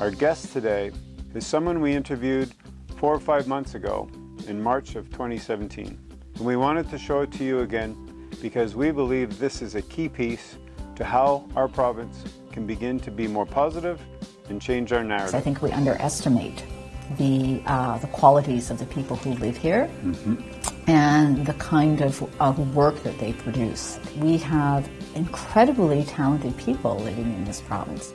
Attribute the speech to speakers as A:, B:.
A: Our guest today is someone we interviewed four or five months ago in March of 2017. And we wanted to show it to you again because we believe this is a key piece to how our province can begin to be more positive and change our narrative.
B: I think we underestimate the, uh, the qualities of the people who live here mm-hmm. and the kind of, of work that they produce. We have incredibly talented people living in this province.